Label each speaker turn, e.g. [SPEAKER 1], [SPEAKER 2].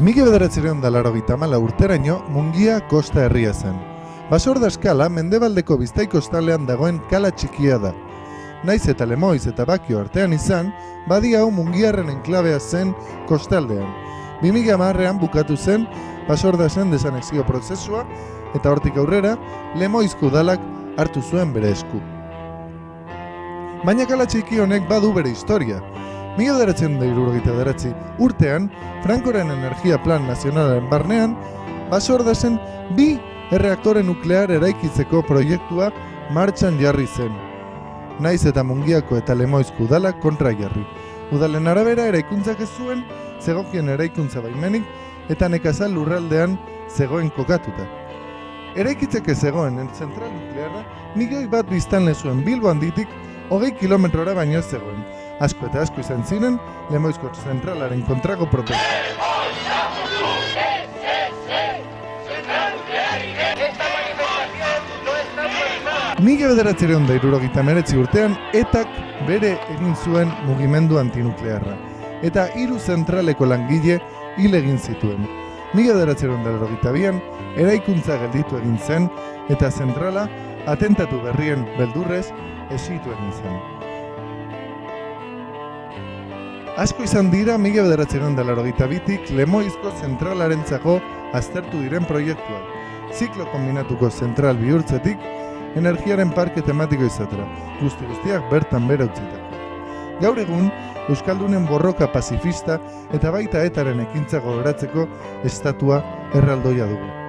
[SPEAKER 1] Mige bederatzereon da laro gitamala urteraino mungia kosta herria zen. Basorda eskala mendebaldeko biztaiko estalean dagoen kala txikia da. Naiz eta lemoiz eta bakio artean izan, badi hau mungiarren enklabea zen kostaldean. 2000 marrean bukatu zen, basorda zen desanexio prozesua, eta hortik aurrera, lemoizko udalak hartu zuen bere esku. Baina kala txiki honek badu bere historia. Mila deratzen da irurogeita deratzi urtean, Frankoren Energia Plan Nazionalaren barnean, basorda zen bi erreaktore nuklear eraikitzeko proiektua martxan jarri zen. Naiz eta mungiako eta lemoizko udalak kontra jarri. Udalen arabera eraikuntzak ez zuen, zegokien eraikuntza baimenik eta nekazal lurraldean zegoen kokatuta. Eraikitzeke zegoen zentral nuklearra, milioi bat biztan zuen Bilbo handitik hogei kilometrora baino zegoen. Asko eta asko izan ziren, lemoizko zentralaren kontrako protesta. Mila bederatzereon da irurogeita meretzi urtean, etak bere egin zuen mugimendu antinuklearra. Eta hiru zentraleko langile hil egin zituen. Mila bederatzereon da irurogeita bian, eraikuntza gelditu egin zen, eta zentrala atentatu berrien beldurrez esitu egin zen. Asko izan dira mila bederatzeron da larogeita bitik lemoizko zentralaren aztertu diren proiektuak. Ziklo kombinatuko zentral bihurtzetik, energiaren parke tematiko izatera, guzti guztiak bertan bera utzita. Gaur egun, Euskaldunen borroka pazifista eta baita etaren ekintza gogoratzeko estatua erraldoia dugu.